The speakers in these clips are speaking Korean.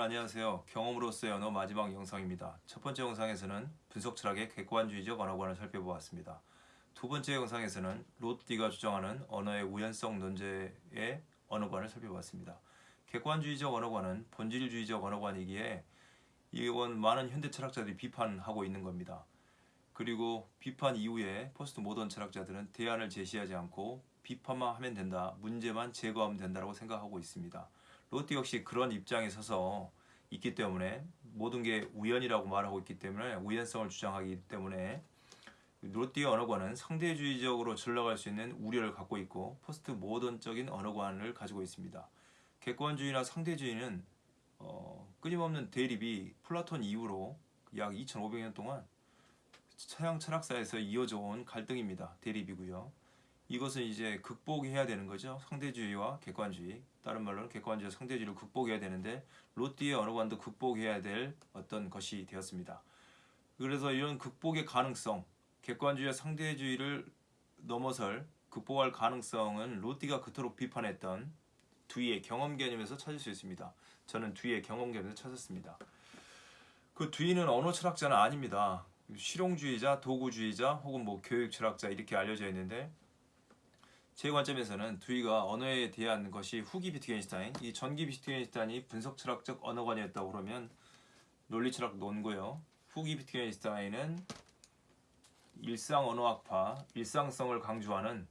여러분 안녕하세요. 경험으로서의 언어 마지막 영상입니다. 첫 번째 영상에서는 분석 철학의 객관주의적 언어관을 살펴보았습니다. 두 번째 영상에서는 로띠가 주장하는 언어의 우연성 논제의 언어관을 살펴봤습니다. 객관주의적 언어관은 본질주의적 언어관이기에 이건 많은 현대 철학자들이 비판하고 있는 겁니다. 그리고 비판 이후에 포스트 모던 철학자들은 대안을 제시하지 않고 비판만 하면 된다, 문제만 제거하면 된다고 생각하고 있습니다. 로띠 역시 그런 입장에 서서 있기 때문에 모든 게 우연이라고 말하고 있기 때문에 우연성을 주장하기 때문에 로띠의 언어관은 상대주의적으로 전락할 수 있는 우려를 갖고 있고 포스트 모던적인 언어관을 가지고 있습니다. 객관주의나 상대주의는 어, 끊임없는 대립이 플라톤 이후로 약 2500년 동안 서양 철학사에서 이어져 온 갈등입니다. 대립이고요. 이것은 이제 극복해야 되는 거죠. 상대주의와 객관주의. 다른 말로는 객관주의와 상대주의를 극복해야 되는데 로띠의 언어관도 극복해야 될 어떤 것이 되었습니다. 그래서 이런 극복의 가능성, 객관주의와 상대주의를 넘어설 극복할 가능성은 로띠가 그토록 비판했던 뒤의 경험 개념에서 찾을 수 있습니다. 저는 뒤의 경험 개념에서 찾았습니다. 그 뒤는 언어 철학자는 아닙니다. 실용주의자, 도구주의자 혹은 뭐 교육 철학자 이렇게 알려져 있는데 제 관점에서는 두이가 언어에 대한 것이 후기 비트겐슈타인, 이 전기 비트겐슈타인이 분석 철학적 언어관이었다고 그러면 논리 철학 논고요. 후기 비트겐슈타인은 일상 언어학파, 일상성을 강조하는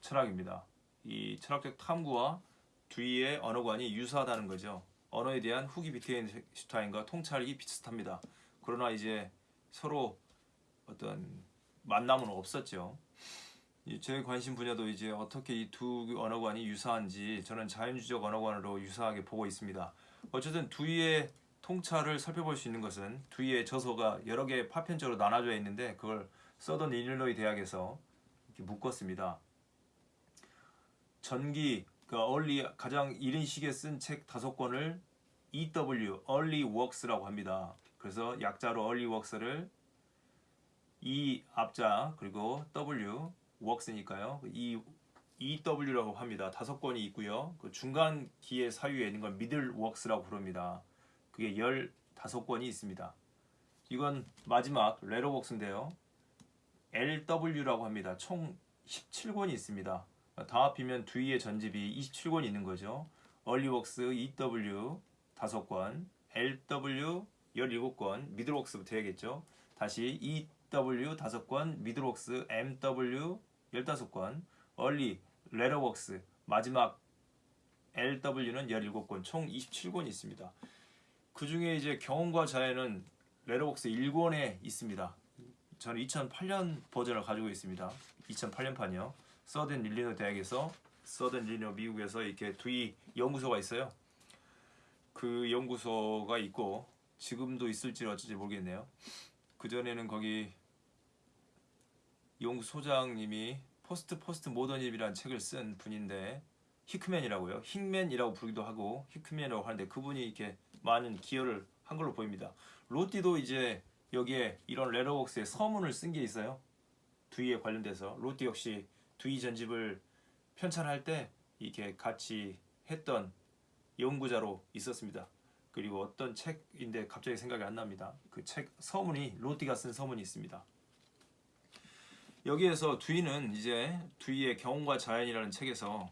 철학입니다. 이 철학적 탐구와 두이의 언어관이 유사하다는 거죠. 언어에 대한 후기 비트겐슈타인과 통찰이 비슷합니다. 그러나 이제 서로 어떤 만남은 없었죠. 제 관심 분야도 이제 어떻게 이 두 언어관이 유사한지 저는 자연주의적 언어관으로 유사하게 보고 있습니다. 어쨌든 두이의 통찰을 살펴볼 수 있는 것은 두이의 저서가 여러 개 파편적으로 나눠져 있는데 그걸 서던 일리노이 대학에서 묶었습니다. 전기 그 얼리 가장 이른 시기에 쓴 책 다섯 권을 EW Early Works라고 합니다. 그래서 약자로 Early Works를 E 앞자 그리고 W works니까요. 이 EW라고 합니다. 다섯 권이 있고요. 그 중간 기의 사유에 있는 건 middle works라고 부릅니다. 그게 열 다섯 권이 있습니다. 이건 마지막 레러 works인데요. LW라고 합니다. 총 17권이 있습니다. 다 합이면 뒤에 전집이 27권이 있는 거죠. works EW 다섯 권, LW 17권, middle works부터 해야겠죠. 다시 EW 다섯 권, middle works MW 15권, early, later works, 마지막 LW는 17권, 총 27권이 있습니다. 그 중에 이제 경험과 자해는 레러웍스 1권에 있습니다. 저는 2008년 버전을 가지고 있습니다. 2008년판이요. Southern Illinois 대학에서 Southern Illinois 미국에서 이렇게 듀이 연구소가 있어요. 그 연구소가 있고 지금도 있을지 어쩔지 모르겠네요. 그 전에는 거기 연구소장님이 포스트 포스트 모더니즘이라는 책을 쓴 분인데 히크맨이라고요. 힝맨이라고 부르기도 하고 히크맨이라고 하는데 그분이 이렇게 많은 기여를 한 걸로 보입니다. 로티도 이제 여기에 이런 Later Works의 서문을 쓴 게 있어요. 두이에 관련돼서 로띠 역시 두이 전집을 편찬할 때 이렇게 같이 했던 연구자로 있었습니다. 그리고 어떤 책인데 갑자기 생각이 안 납니다. 그 책 서문이 로띠가 쓴 서문이 있습니다. 여기에서 두이는 이제 두이의 경험과 자연이라는 책에서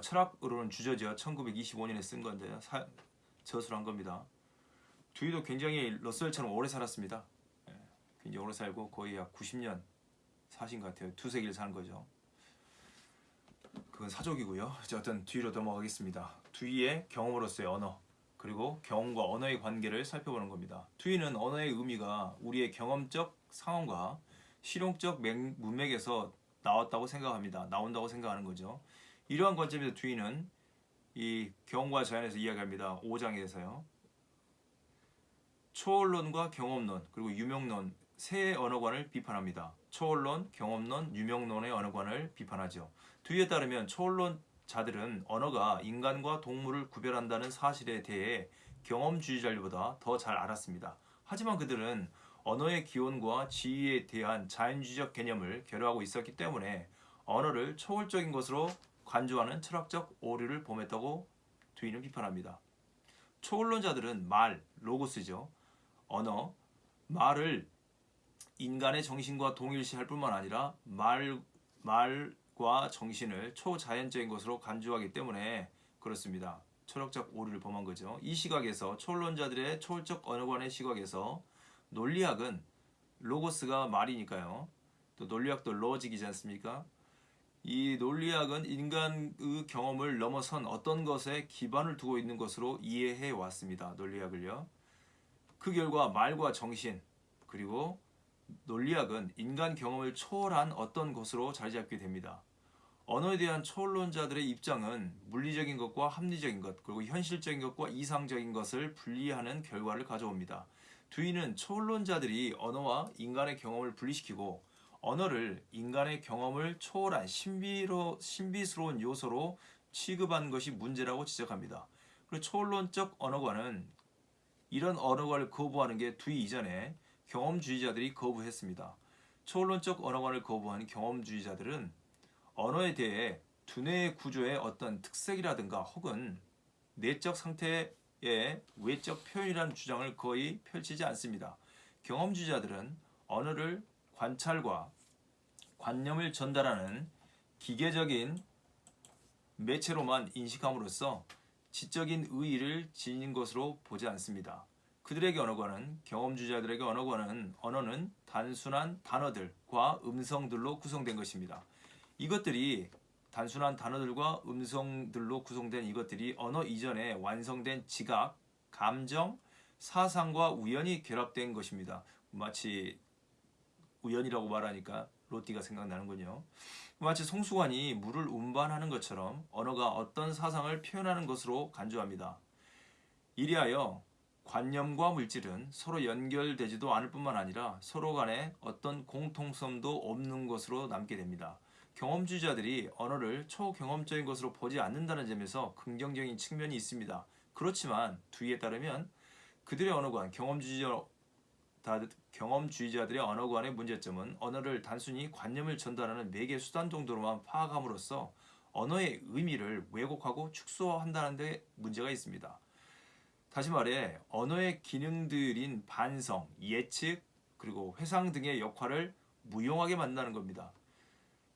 철학으로는 주저지어 1925년에 쓴 건데 사, 저술한 겁니다. 두이도 굉장히 러셀처럼 오래 살았습니다. 예, 굉장히 오래 살고 거의 약 90년 사신 것 같아요. 두세 기를 사는 거죠. 그건 사족이고요. 어쨌든 뒤로 넘어가겠습니다. 두이의 경험으로서의 언어 그리고 경험과 언어의 관계를 살펴보는 겁니다. 두이는 언어의 의미가 우리의 경험적 상황과 실용적 문맥에서 나왔다고 생각합니다. 나온다고 생각하는 거죠. 이러한 관점에서 주인은 이 경험과 자연에서 이야기합니다. 5장에서요. 초월론과 경험론 그리고 유명론 세 언어관을 비판합니다. 초월론, 경험론, 유명론의 언어관을 비판하죠. 뒤에 따르면 초월론 자들은 언어가 인간과 동물을 구별한다는 사실에 대해 경험주의자들보다 더 잘 알았습니다. 하지만 그들은 언어의 기원과 지위에 대한 자연주의적 개념을 결여하고 있었기 때문에 언어를 초월적인 것으로 간주하는 철학적 오류를 범했다고 두이는 비판합니다. 초언론자들은 말, 로고스죠. 언어, 말을 인간의 정신과 동일시할 뿐만 아니라 말, 말 과 정신을 초자연적인 것으로 간주하기 때문에 그렇습니다. 철학적 오류를 범한 거죠. 이 시각에서 초론자들의 초월적 언어관의 시각에서 논리학은 로고스가 말이니까요. 또 논리학도 로직이지 않습니까? 이 논리학은 인간의 경험을 넘어선 어떤 것에 기반을 두고 있는 것으로 이해해 왔습니다. 논리학을요. 그 결과 말과 정신 그리고 논리학은 인간 경험을 초월한 어떤 것으로 자리 잡게 됩니다. 언어에 대한 초론자들의 입장은 물리적인 것과 합리적인 것 그리고 현실적인 것과 이상적인 것을 분리하는 결과를 가져옵니다. 두이는 초론자들이 언어와 인간의 경험을 분리시키고 언어를 인간의 경험을 초월한 신비로, 신비스러운 요소로 취급한 것이 문제라고 지적합니다. 그리고 초론적 언어관은 이런 언어관을 거부하는 게 두이 이전에 경험주의자들이 거부했습니다. 초론적 언어관을 거부한 경험주의자들은 언어에 대해 두뇌의 구조의 어떤 특색이라든가 혹은 내적 상태의 외적 표현이라는 주장을 거의 펼치지 않습니다. 경험주의자들은 언어를 관찰과 관념을 전달하는 기계적인 매체로만 인식함으로써 지적인 의의를 지닌 것으로 보지 않습니다. 그들에게 언어관은 경험주의자들에게 언어관은 언어는 단순한 단어들과 음성들로 구성된 것입니다. 이것들이 단순한 단어들과 음성들로 구성된 이것들이 언어 이전에 완성된 지각, 감정, 사상과 우연이 결합된 것입니다. 마치 우연이라고 말하니까 로띠가 생각나는군요. 마치 송수관이 물을 운반하는 것처럼 언어가 어떤 사상을 표현하는 것으로 간주합니다. 이리하여 관념과 물질은 서로 연결되지도 않을 뿐만 아니라 서로 간에 어떤 공통성도 없는 것으로 남게 됩니다. 경험주의자들이 언어를 초경험적인 것으로 보지 않는다는 점에서 긍정적인 측면이 있습니다. 그렇지만 두이에 따르면 그들의 언어관, 경험주의자, 경험주의자들의 언어관의 문제점은 언어를 단순히 관념을 전달하는 매개 수단 정도로만 파악함으로써 언어의 의미를 왜곡하고 축소한다는 데 문제가 있습니다. 다시 말해 언어의 기능들인 반성, 예측, 그리고 회상 등의 역할을 무용하게 만드는 겁니다.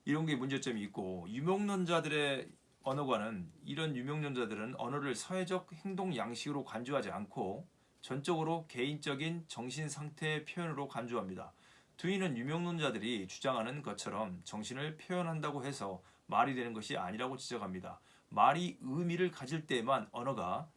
이런 게 문제점이 있고 유명론자들의 언어관은 이런 유명론자들은 언어를 사회적 행동 양식으로 간주하지 않고 전적으로 개인적인 정신 상태의 표현으로 간주합니다. 두이는 유명론자들이 주장하는 것처럼 정신을 표현한다고 해서 말이 되는 것이 아니라고 지적합니다. 말이 의미를 가질 때만 언어가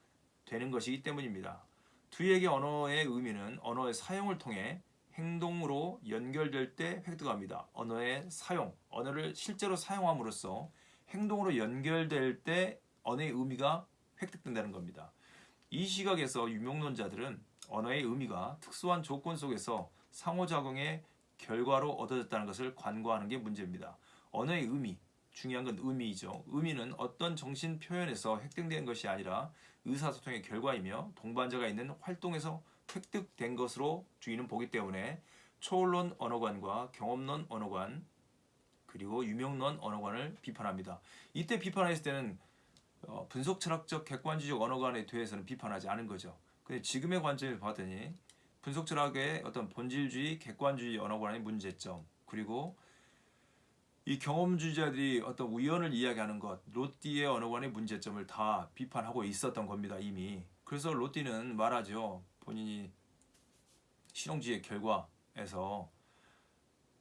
되는 것이기 때문입니다. 두이에게 언어의 의미는 언어의 사용을 통해 행동으로 연결될 때 획득합니다. 언어의 사용, 언어를 실제로 사용함으로써 행동으로 연결될 때 언어의 의미가 획득된다는 겁니다. 이 시각에서 유명론자들은 언어의 의미가 특수한 조건 속에서 상호작용의 결과로 얻어졌다는 것을 관고하는 게 문제입니다. 언어의 의미, 중요한 건 의미이죠. 의미는 어떤 정신 표현에서 획득된 것이 아니라 의사소통의 결과이며 동반자가 있는 활동에서 획득된 것으로 주인은 보기 때문에 초월론 언어관과 경험론 언어관 그리고 유명론 언어관을 비판합니다. 이때 비판했을 때는 어, 분석 철학적 객관주의적 언어관에 대해서는 비판하지 않은 거죠. 근데 지금의 관점을 봤더니 분석 철학의 어떤 본질주의, 객관주의 언어관의 문제점 그리고 이 경험주의자들이 어떤 우연을 이야기하는 것, 로띠의 언어관의 문제점을 다 비판하고 있었던 겁니다, 이미. 그래서 로띠는 말하죠. 본인이 실용주의 결과에서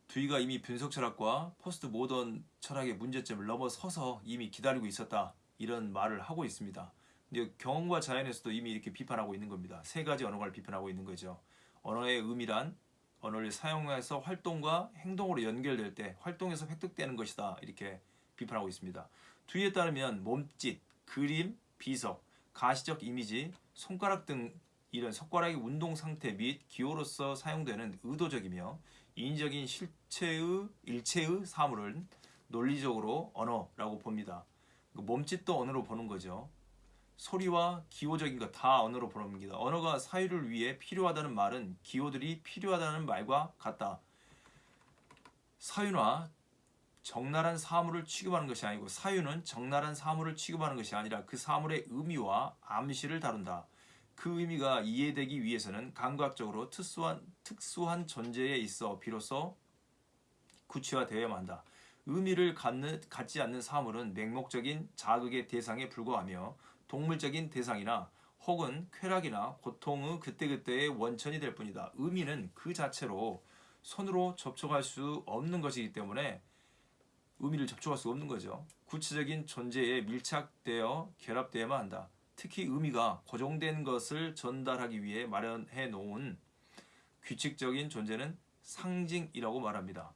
듀이가 이미 분석 철학과 포스트 모던 철학의 문제점을 넘어서서 이미 기다리고 있었다 이런 말을 하고 있습니다. 근데 경험과 자연에서도 이미 이렇게 비판하고 있는 겁니다. 세 가지 언어를 비판하고 있는 거죠. 언어의 의미란 언어를 사용해서 활동과 행동으로 연결될 때 활동에서 획득되는 것이다 이렇게 비판하고 있습니다. 듀이에 따르면 몸짓, 그림, 비석, 가시적 이미지, 손가락 등 이런 손가락의 운동 상태 및 기호로서 사용되는 의도적이며 인위적인 실체의 일체의 사물은 논리적으로 언어라고 봅니다. 그 몸짓도 언어로 보는 거죠. 소리와 기호적인 것 다 언어로 보는 겁니다. 언어가 사유를 위해 필요하다는 말은 기호들이 필요하다는 말과 같다. 사유나 적나란 사물을 취급하는 것이 아니고 사유는 적나란 사물을 취급하는 것이 아니라 그 사물의 의미와 암시를 다룬다. 그 의미가 이해되기 위해서는 감각적으로 특수한 특수한 존재에 있어 비로소 구체화되어야만 한다. 의미를 갖는, 갖지 않는 사물은 맹목적인 자극의 대상에 불과하며 동물적인 대상이나 혹은 쾌락이나 고통의 그때그때의 원천이 될 뿐이다. 의미는 그 자체로 손으로 접촉할 수 없는 것이기 때문에 의미를 접촉할 수 없는 거죠. 구체적인 존재에 밀착되어 결합되어야만 한다. 특히 의미가 고정된 것을 전달하기 위해 마련해 놓은 규칙적인 존재는 상징이라고 말합니다.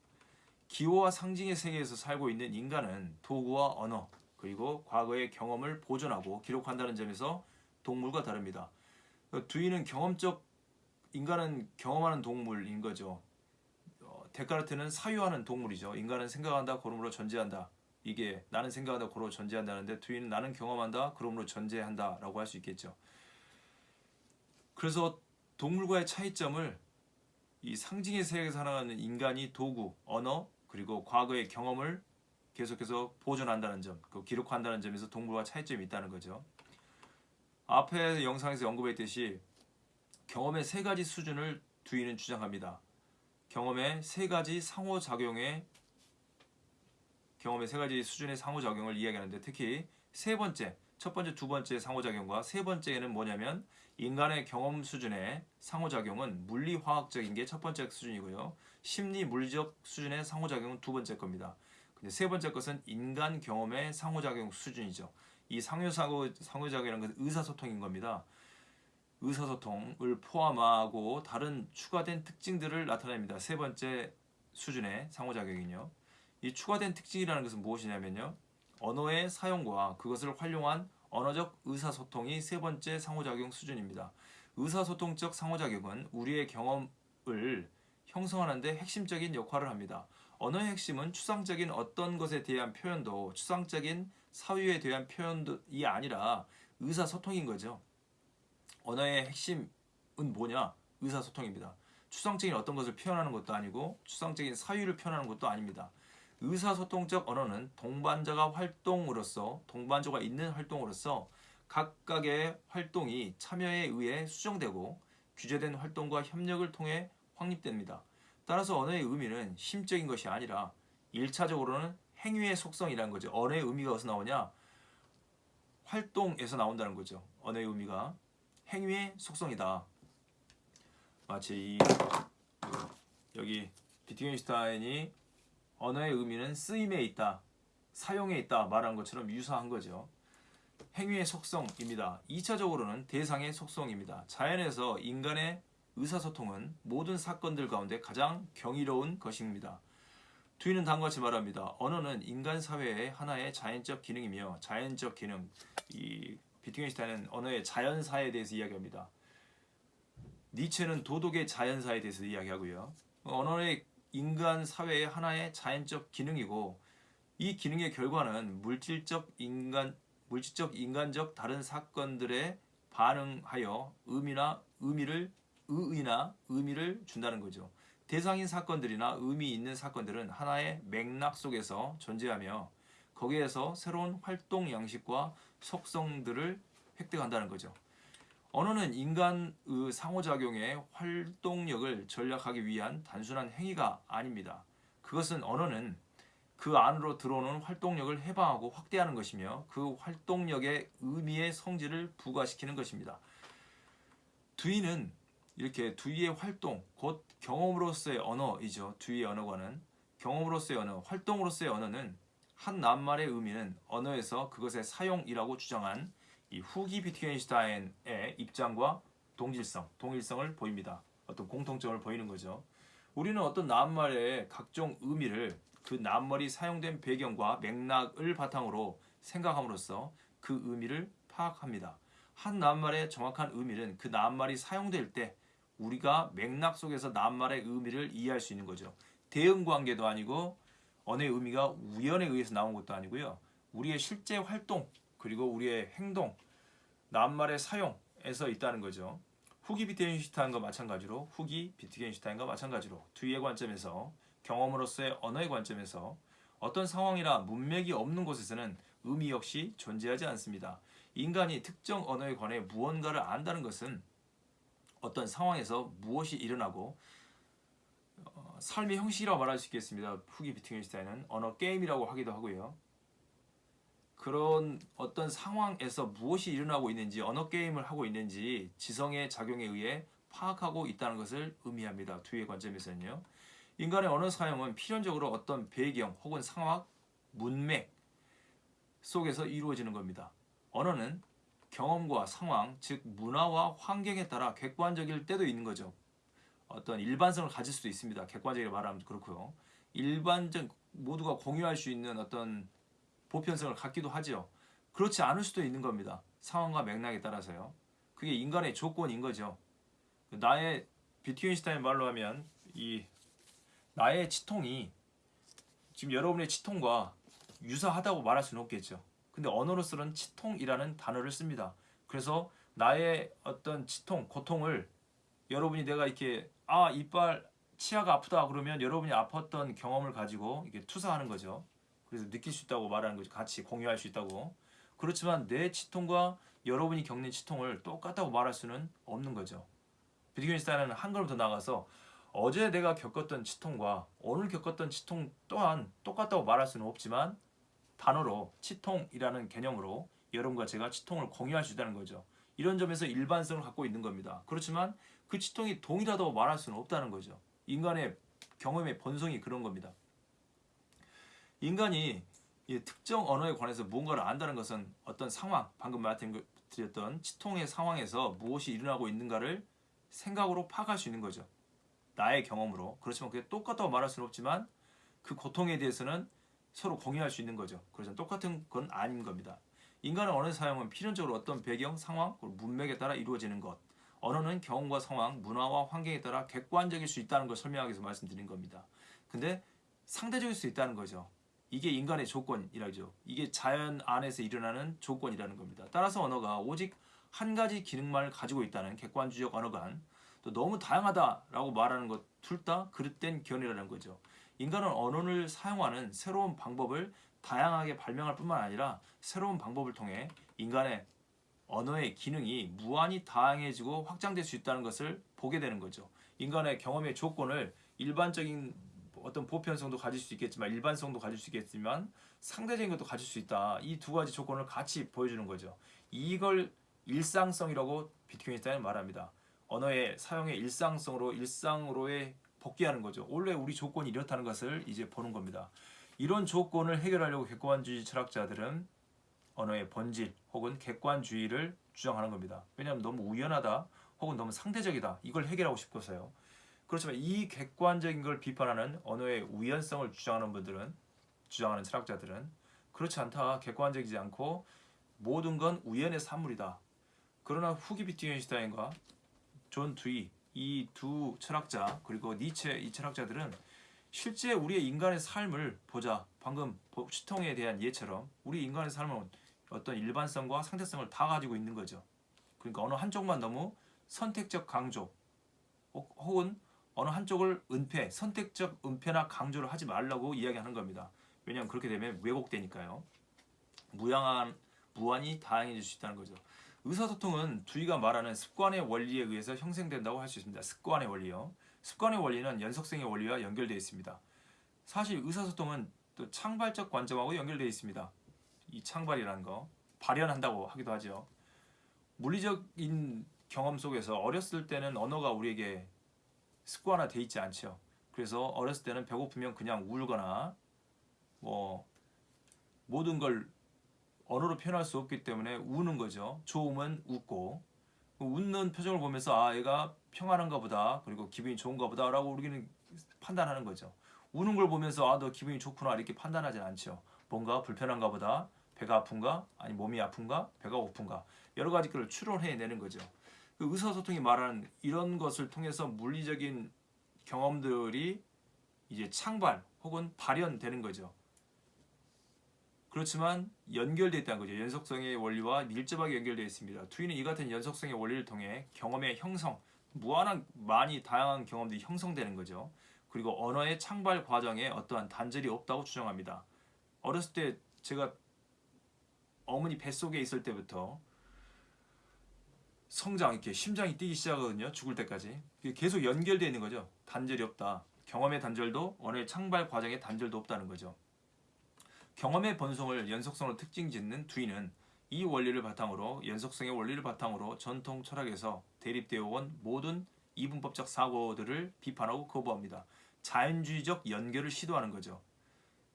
기호와 상징의 세계에서 살고 있는 인간은 도구와 언어 그리고 과거의 경험을 보존하고 기록한다는 점에서 동물과 다릅니다. 두이는 경험적 인간은 경험하는 동물인 거죠. 어, 데카르트는 사유하는 동물이죠. 인간은 생각한다, 그러므로 존재한다. 이게 나는 생각한다, 그러므로 존재한다는데 두이는 나는 경험한다, 그러므로 존재한다 라고 할 수 있겠죠. 그래서 동물과의 차이점을 이 상징의 세계에서 살아가는 인간이 도구, 언어, 그리고 과거의 경험을 계속해서 보존한다는 점, 그 기록한다는 점에서 동물과 차이점이 있다는 거죠. 앞에 영상에서 언급했듯이 경험의 세 가지 수준을 두이는 주장합니다. 경험의 세 가지 상호작용의 경험의 세 가지 수준의 상호작용을 이야기하는데 특히 세 번째, 첫 번째, 두 번째 상호작용과 세 번째는 뭐냐면 인간의 경험 수준의 상호작용은 물리화학적인 게 첫 번째 수준이고요. 심리 물리적 수준의 상호작용은 두 번째 겁니다. 근데 세 번째 것은 인간 경험의 상호작용 수준이죠. 이 상호상호 상호작용이라는 것은 의사소통인 겁니다. 의사소통을 포함하고 다른 추가된 특징들을 나타냅니다. 세 번째 수준의 상호작용이요. 이 추가된 특징이라는 것은 무엇이냐면요. 언어의 사용과 그것을 활용한 언어적 의사소통이 세 번째 상호작용 수준입니다. 의사소통적 상호작용은 우리의 경험을 형성하는 데 핵심적인 역할을 합니다. 언어의 핵심은 추상적인 어떤 것에 대한 표현도 추상적인 사유에 대한 표현이 아니라 의사소통인 거죠. 언어의 핵심은 뭐냐? 의사소통입니다. 추상적인 어떤 것을 표현하는 것도 아니고 추상적인 사유를 표현하는 것도 아닙니다. 의사소통적 언어는 동반자가 활동으로서 동반자가 있는 활동으로서 각각의 활동이 참여에 의해 수정되고 규제된 활동과 협력을 통해 확립됩니다. 따라서 언어의 의미는 심적인 것이 아니라 1차적으로는 행위의 속성이라는 거죠. 언어의 의미가 어디서 나오냐? 활동에서 나온다는 거죠. 언어의 의미가 행위의 속성이다. 마치 이 여기 비트겐슈타인이 언어의 의미는 쓰임에 있다, 사용에 있다 말한 것처럼 유사한 거죠. 행위의 속성입니다. 2차적으로는 대상의 속성입니다. 자연에서 인간의 의사소통은 모든 사건들 가운데 가장 경이로운 것입니다. 뒤는 다음과 같이 말합니다. 언어는 인간 사회의 하나의 자연적 기능이며 자연적 기능, 이 비트겐슈타인은 언어의 자연사에 대해서 이야기합니다. 니체는 도덕의 자연사에 대해서 이야기하고요. 언어의 인간 사회의 하나의 자연적 기능이고 이 기능의 결과는 물질적 인간 물질적 인간적 다른 사건들에 반응하여 의미나 의미를 의의나 의미를 준다는 거죠. 대상인 사건들이나 의미 있는 사건들은 하나의 맥락 속에서 존재하며 거기에서 새로운 활동 양식과 속성들을 획득한다는 거죠. 언어는 인간의 상호작용의 활동력을 전략하기 위한 단순한 행위가 아닙니다. 그것은 언어는 그 안으로 들어오는 활동력을 해방하고 확대하는 것이며 그 활동력의 의미의 성질을 부과시키는 것입니다. 두이는 이렇게 두이의 활동, 곧 경험으로서의 언어이죠. 두이의 언어관은 경험으로서의 언어, 활동으로서의 언어는 한 낱말의 의미는 언어에서 그것의 사용이라고 주장한 이 후기 비트겐슈타인의 입장과 동질성, 동일성을 보입니다. 어떤 공통점을 보이는 거죠. 우리는 어떤 낱말의 각종 의미를 그 낱말이 사용된 배경과 맥락을 바탕으로 생각함으로써 그 의미를 파악합니다. 한 낱말의 정확한 의미는 그 낱말이 사용될 때 우리가 맥락 속에서 낱말의 의미를 이해할 수 있는 거죠. 대응 관계도 아니고 언어의 의미가 우연에 의해서 나온 것도 아니고요. 우리의 실제 활동 그리고 우리의 행동, 낱말의 사용에서 있다는 거죠. 후기 비트겐슈타인과 마찬가지로 후기 비트겐슈타인과 마찬가지로 두의 관점에서 경험으로서의 언어의 관점에서 어떤 상황이나 문맥이 없는 곳에서는 의미 역시 존재하지 않습니다. 인간이 특정 언어에 관해 무언가를 안다는 것은 어떤 상황에서 무엇이 일어나고 어, 삶의 형식이라고 말할 수 있겠습니다. 후기 비트겐슈타인은 언어 게임이라고 하기도 하고요. 그런 어떤 상황에서 무엇이 일어나고 있는지 언어 게임을 하고 있는지 지성의 작용에 의해 파악하고 있다는 것을 의미합니다. 뒤의 관점에서는요. 인간의 언어 사용은 필연적으로 어떤 배경 혹은 상황, 문맥 속에서 이루어지는 겁니다. 언어는 경험과 상황, 즉 문화와 환경에 따라 객관적일 때도 있는 거죠. 어떤 일반성을 가질 수도 있습니다. 객관적으로 말하면 그렇고요. 일반적 모두가 공유할 수 있는 어떤 보편성을 갖기도 하죠. 그렇지 않을 수도 있는 겁니다. 상황과 맥락에 따라서요. 그게 인간의 조건인 거죠. 나의 비트겐슈타인 말로 하면 이 나의 치통이 지금 여러분의 치통과 유사하다고 말할 수는 없겠죠. 근데 언어로서는 치통이라는 단어를 씁니다. 그래서 나의 어떤 치통, 고통을 여러분이 내가 이렇게 아 이빨 치아가 아프다 그러면 여러분이 아팠던 경험을 가지고 이게 투사하는 거죠. 그래서 느낄 수 있다고 말하는 거죠. 같이 공유할 수 있다고. 그렇지만 내 치통과 여러분이 겪는 치통을 똑같다고 말할 수는 없는 거죠. 비트겐슈타인은 한 걸음 더 나가서 어제 내가 겪었던 치통과 오늘 겪었던 치통 또한 똑같다고 말할 수는 없지만 단어로 치통이라는 개념으로 여러분과 제가 치통을 공유할 수 있다는 거죠. 이런 점에서 일반성을 갖고 있는 겁니다. 그렇지만 그 치통이 동일하다고 말할 수는 없다는 거죠. 인간의 경험의 본성이 그런 겁니다. 인간이 특정 언어에 관해서 무언가를 안다는 것은 어떤 상황, 방금 말씀드렸던 치통의 상황에서 무엇이 일어나고 있는가를 생각으로 파악할 수 있는 거죠. 나의 경험으로. 그렇지만 그게 똑같다고 말할 수는 없지만 그 고통에 대해서는 서로 공유할 수 있는 거죠. 그래서 똑같은 건 아닌 겁니다. 인간의 언어 사용은 필연적으로 어떤 배경, 상황, 문맥에 따라 이루어지는 것. 언어는 경험과 상황, 문화와 환경에 따라 객관적일 수 있다는 걸 설명하기 위해서 말씀드린 겁니다. 근데 상대적일 수 있다는 거죠. 이게 인간의 조건이라죠. 이게 자연 안에서 일어나는 조건이라는 겁니다. 따라서 언어가 오직 한 가지 기능만을 가지고 있다는 객관주의적 언어관 또 너무 다양하다라고 말하는 것 둘 다 그릇된 견해라는 거죠. 인간은 언어를 사용하는 새로운 방법을 다양하게 발명할 뿐만 아니라 새로운 방법을 통해 인간의 언어의 기능이 무한히 다양해지고 확장될 수 있다는 것을 보게 되는 거죠. 인간의 경험의 조건을 일반적인 어떤 보편성도 가질 수 있겠지만 일반성도 가질 수 있겠지만 상대적인 것도 가질 수 있다. 이 두 가지 조건을 같이 보여주는 거죠. 이걸 일상성이라고 비트겐슈타인은 말합니다. 언어의 사용의 일상성으로 일상으로의 복귀하는 거죠. 원래 우리 조건이 이렇다는 것을 이제 보는 겁니다. 이런 조건을 해결하려고 객관주의 철학자들은 언어의 본질 혹은 객관주의를 주장하는 겁니다. 왜냐하면 너무 우연하다 혹은 너무 상대적이다 이걸 해결하고 싶어서요. 그렇지만 이 객관적인 걸 비판하는 언어의 우연성을 주장하는 분들은 주장하는 철학자들은 그렇지 않다. 객관적이지 않고 모든 건 우연의 산물이다. 그러나 후기 비트겐슈타인과 존 듀이 이 두 철학자 그리고 니체 이 철학자들은 실제 우리의 인간의 삶을 보자 방금 치통에 대한 예처럼 우리 인간의 삶은 어떤 일반성과 상대성을 다 가지고 있는 거죠. 그러니까 어느 한쪽만 너무 선택적 강조 혹은 어느 한쪽을 은폐, 선택적 은폐나 강조를 하지 말라고 이야기하는 겁니다. 왜냐하면 그렇게 되면 왜곡되니까요. 무양한, 무한히 다양해질 수 있다는 거죠. 의사소통은 두이가 말하는 습관의 원리에 의해서 형성된다고 할 수 있습니다. 습관의 원리요. 습관의 원리는 연속성의 원리와 연결되어 있습니다. 사실 의사소통은 또 창발적 관점하고 연결되어 있습니다. 이 창발이라는 거 발현한다고 하기도 하죠. 물리적인 경험 속에서 어렸을 때는 언어가 우리에게 습관화 돼 있지 않죠. 그래서 어렸을 때는 배고프면 그냥 울거나 뭐 모든 걸 언어로 표현할 수 없기 때문에 우는 거죠. 좋으면 웃고 웃는 표정을 보면서 아 얘가 평안한가 보다 그리고 기분이 좋은가 보다 라고 우리는 판단하는 거죠. 우는 걸 보면서 아 너 기분이 좋구나 이렇게 판단하진 않죠. 뭔가 불편한가 보다 배가 아픈가 아니 몸이 아픈가 배가 고픈가 여러 가지 걸 추론해내는 거죠. 그 의사소통이 말하는 이런 것을 통해서 물리적인 경험들이 이제 창발 혹은 발현되는 거죠. 그렇지만 연결되어 있다는 거죠. 연속성의 원리와 밀접하게 연결되어 있습니다. 투이는 이 같은 연속성의 원리를 통해 경험의 형성, 무한한 많이 다양한 경험들이 형성되는 거죠. 그리고 언어의 창발 과정에 어떠한 단절이 없다고 주장합니다. 어렸을 때 제가 어머니 뱃속에 있을 때부터 성장 이렇게 심장이 뛰기 시작하거든요. 죽을 때까지. 계속 연결되어 있는 거죠. 단절이 없다. 경험의 단절도 언어의 창발 과정의 단절도 없다는 거죠. 경험의 번성을 연속성으로 특징 짓는 두이는 이 원리를 바탕으로 연속성의 원리를 바탕으로 전통 철학에서 대립되어 온 모든 이분법적 사고들을 비판하고 거부합니다. 자연주의적 연결을 시도하는 거죠.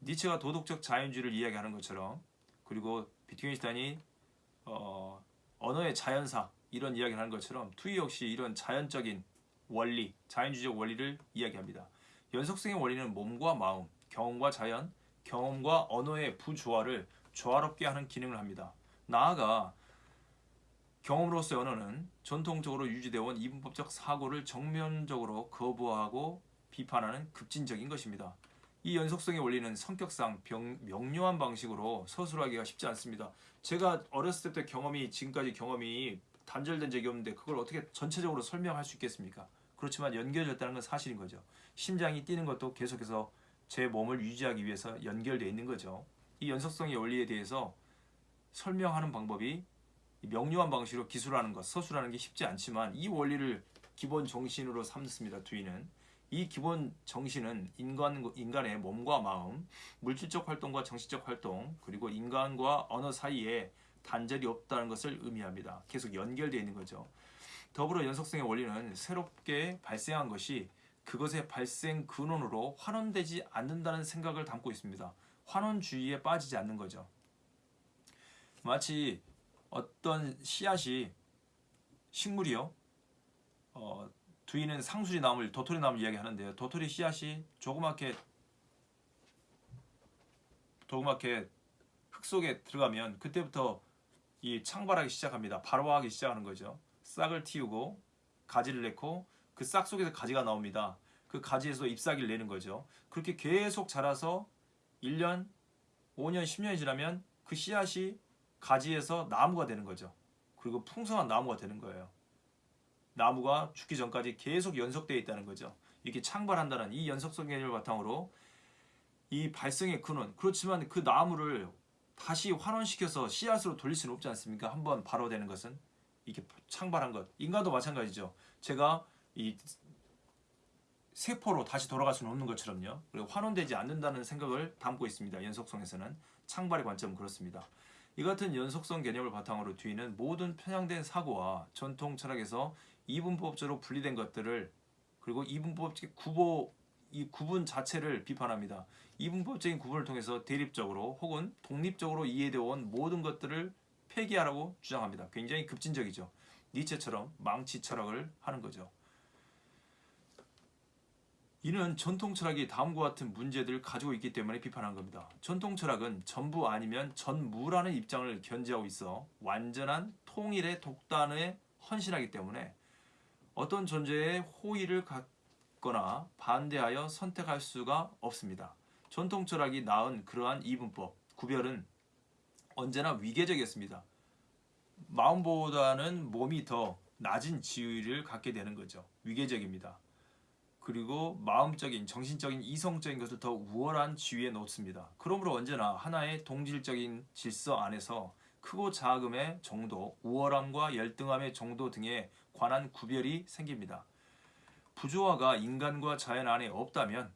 니체가 도덕적 자연주의를 이야기하는 것처럼 그리고 비트겐슈타인이 어, 언어의 자연사 이런 이야기를 하는 것처럼 투이 역시 이런 자연적인 원리, 자연주의적 원리를 이야기합니다. 연속성의 원리는 몸과 마음, 경험과 자연, 경험과 언어의 부조화를 조화롭게 하는 기능을 합니다. 나아가 경험으로서의 언어는 전통적으로 유지되어 온 이분법적 사고를 정면적으로 거부하고 비판하는 급진적인 것입니다. 이 연속성의 원리는 성격상 병, 명료한 방식으로 서술하기가 쉽지 않습니다. 제가 어렸을 때부터 경험이 지금까지 경험이 단절된 적이 없는데 그걸 어떻게 전체적으로 설명할 수 있겠습니까? 그렇지만 연결됐다는 건 사실인 거죠. 심장이 뛰는 것도 계속해서 제 몸을 유지하기 위해서 연결되어 있는 거죠. 이 연속성의 원리에 대해서 설명하는 방법이 명료한 방식으로 기술하는 것, 서술하는 게 쉽지 않지만 이 원리를 기본 정신으로 삼습니다. 두이는 이 기본 정신은 인간 인간의 몸과 마음, 물질적 활동과 정신적 활동, 그리고 인간과 언어 사이에 단절이 없다는 것을 의미합니다. 계속 연결되어 있는 거죠. 더불어 연속성의 원리는 새롭게 발생한 것이 그것의 발생 근원으로 환원되지 않는다는 생각을 담고 있습니다. 환원주의에 빠지지 않는 거죠. 마치 어떤 씨앗이 식물이요. 어, 두이는 상수리 나물, 도토리 나물 이야기하는데요. 도토리 씨앗이 조그맣게 조그맣게 흙 속에 들어가면 그때부터 이 창발하기 시작합니다. 발화하기 시작하는 거죠. 싹을 틔우고 가지를 내고 그 싹 속에서 가지가 나옵니다. 그 가지에서 잎사귀를 내는 거죠. 그렇게 계속 자라서 1년, 5년, 10년이 지나면 그 씨앗이 가지에서 나무가 되는 거죠. 그리고 풍성한 나무가 되는 거예요. 나무가 죽기 전까지 계속 연속되어 있다는 거죠. 이렇게 창발한다는 이 연속성 개념을 바탕으로 이 발생의 근원 그렇지만 그 나무를 다시 환원시켜서 씨앗으로 돌릴 수는 없지 않습니까? 한번 발효되는 것은 이렇게 창발한 것 인간도 마찬가지죠. 제가 이 세포로 다시 돌아갈 수는 없는 것처럼요. 그리고 환원되지 않는다는 생각을 담고 있습니다. 연속성에서는 창발의 관점은 그렇습니다. 이 같은 연속성 개념을 바탕으로 뒤는 모든 편향된 사고와 전통 철학에서 이분법적으로 분리된 것들을 그리고 이분법적 구보 이 구분 자체를 비판합니다. 이분법적인 구분을 통해서 대립적으로 혹은 독립적으로 이해되어 온 모든 것들을 폐기하라고 주장합니다. 굉장히 급진적이죠. 니체처럼 망치 철학을 하는 거죠. 이는 전통 철학이 다음과 같은 문제들을 가지고 있기 때문에 비판한 겁니다. 전통 철학은 전부 아니면 전무라는 입장을 견지하고 있어 완전한 통일의 독단에 헌신하기 때문에 어떤 존재의 호의를 갖거나 반대하여 선택할 수가 없습니다. 전통 철학이 낳은 그러한 이분법, 구별은 언제나 위계적이었습니다. 마음보다는 몸이 더 낮은 지위를 갖게 되는 거죠. 위계적입니다. 그리고 마음적인, 정신적인, 이성적인 것을 더 우월한 지위에 놓습니다. 그러므로 언제나 하나의 동질적인 질서 안에서 크고 작음의 정도, 우월함과 열등함의 정도 등에 관한 구별이 생깁니다. 부조화가 인간과 자연 안에 없다면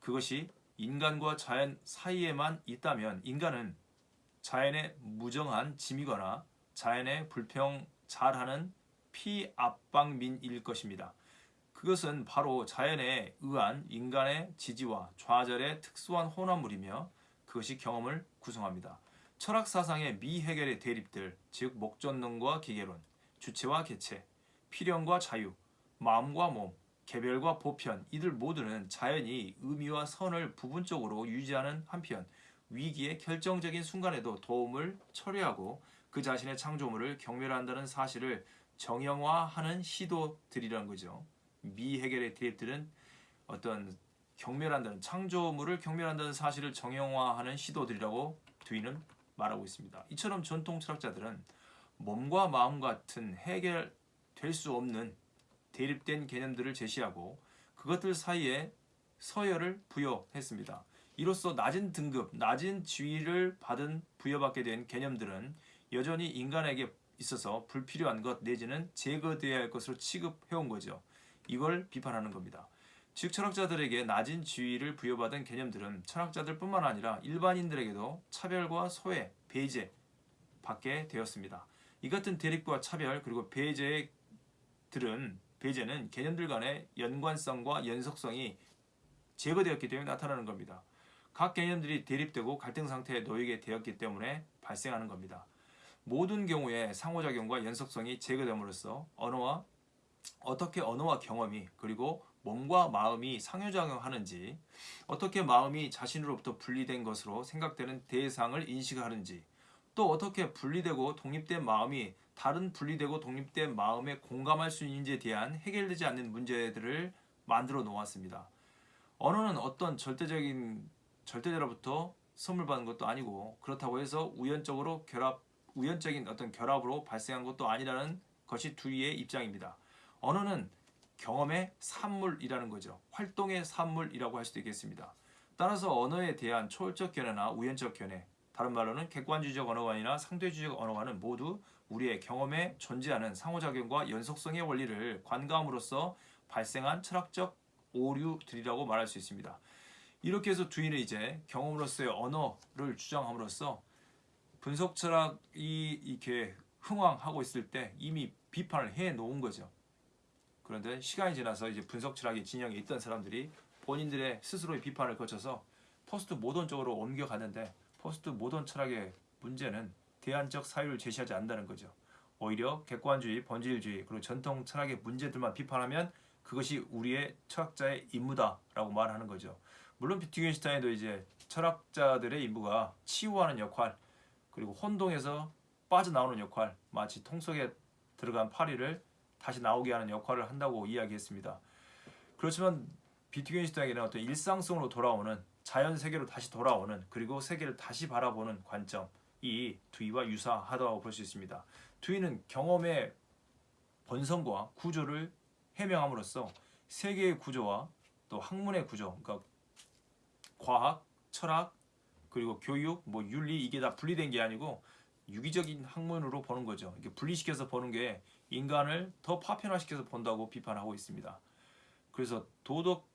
그것이 인간과 자연 사이에만 있다면 인간은 자연의 무정한 짐이거나 자연의 불평 잘하는 피압방민일 것입니다. 그것은 바로 자연에 의한 인간의 지지와 좌절의 특수한 혼합물이며 그것이 경험을 구성합니다. 철학 사상의 미해결의 대립들, 즉 목전론과 기계론, 주체와 개체, 필연과 자유, 마음과 몸, 개별과 보편 이들 모두는 자연이 의미와 선을 부분적으로 유지하는 한편 위기의 결정적인 순간에도 도움을 처리하고 그 자신의 창조물을 경멸한다는 사실을 정형화하는 시도들이라는 거죠. 미해결의 대립들은 어떤 경멸한다는 창조물을 경멸한다는 사실을 정형화하는 시도들이라고 두이는 말하고 있습니다. 이처럼 전통 철학자들은 몸과 마음 같은 해결될 수 없는 대립된 개념들을 제시하고 그것들 사이에 서열을 부여했습니다. 이로써 낮은 등급, 낮은 지위를 받은 부여받게 된 개념들은 여전히 인간에게 있어서 불필요한 것 내지는 제거되어야 할 것으로 취급해온 거죠. 이걸 비판하는 겁니다. 즉 철학자들에게 낮은 지위를 부여받은 개념들은 철학자들 뿐만 아니라 일반인들에게도 차별과 소외, 배제 받게 되었습니다. 이 같은 대립과 차별 그리고 배제들은 배제는 개념들 간의 연관성과 연속성이 제거되었기 때문에 나타나는 겁니다. 각 개념들이 대립되고 갈등 상태에 놓이게 되었기 때문에 발생하는 겁니다. 모든 경우에 상호작용과 연속성이 제거됨으로써 언어와 어떻게 언어와 경험이 그리고 몸과 마음이 상호작용하는지 어떻게 마음이 자신으로부터 분리된 것으로 생각되는 대상을 인식하는지 또 어떻게 분리되고 독립된 마음이 다른 분리되고 독립된 마음에 공감할 수 있는지에 대한 해결되지 않는 문제들을 만들어 놓았습니다. 언어는 어떤 절대적인 절대자로부터 선물 받은 것도 아니고 그렇다고 해서 우연적으로 결합 우연적인 어떤 결합으로 발생한 것도 아니라는 것이 두이의 입장입니다. 언어는 경험의 산물이라는 거죠. 활동의 산물이라고 할 수도 있겠습니다. 따라서 언어에 대한 초월적 견해나 우연적 견해, 다른 말로는 객관주의적 언어관이나 상대주의적 언어관은 모두 우리의 경험에 존재하는 상호작용과 연속성의 원리를 관감으로써 발생한 철학적 오류들이라고 말할 수 있습니다. 이렇게 해서 두이는 이제 경험으로서의 언어를 주장함으로써 분석 철학이 이렇게 흥왕하고 있을 때 이미 비판을 해 놓은 거죠. 그런데 시간이 지나서 이제 분석 철학의 진영에 있던 사람들이 본인들의 스스로의 비판을 거쳐서 포스트 모던 쪽으로 옮겨갔는데 포스트 모던 철학의 문제는 대안적 사유를 제시하지 않는다는 거죠. 오히려 객관주의, 본질주의 그리고 전통 철학의 문제들만 비판하면 그것이 우리의 철학자의 임무다라고 말하는 거죠. 물론 비트겐슈타인도 이제 철학자들의 임무가 치유하는 역할 그리고 혼동에서 빠져나오는 역할 마치 통 속에 들어간 파리를 다시 나오게 하는 역할을 한다고 이야기했습니다. 그렇지만 비트겐슈타인에게는 어떤 일상성으로 돌아오는 자연 세계로 다시 돌아오는 그리고 세계를 다시 바라보는 관점 이 두이와 유사하다고 볼 수 있습니다. 두이는 경험의 본성과 구조를 해명함으로써 세계의 구조와 또 학문의 구조, 그러니까 과학, 철학, 그리고 교육, 뭐 윤리 이게 다 분리된 게 아니고 유기적인 학문으로 보는 거죠. 이게 분리시켜서 보는 게 인간을 더 파편화시켜서 본다고 비판하고 있습니다. 그래서 도덕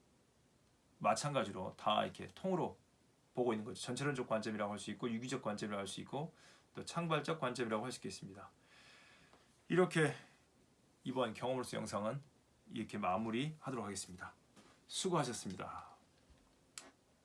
마찬가지로 다 이렇게 통으로 보고 있는 거죠. 전체론적 관점이라고 할 수 있고 유기적 관점이라고 할 수 있고 또 창발적 관점이라고 할 수 있겠습니다. 이렇게 이번 경험으로서 영상은 이렇게 마무리하도록 하겠습니다. 수고하셨습니다.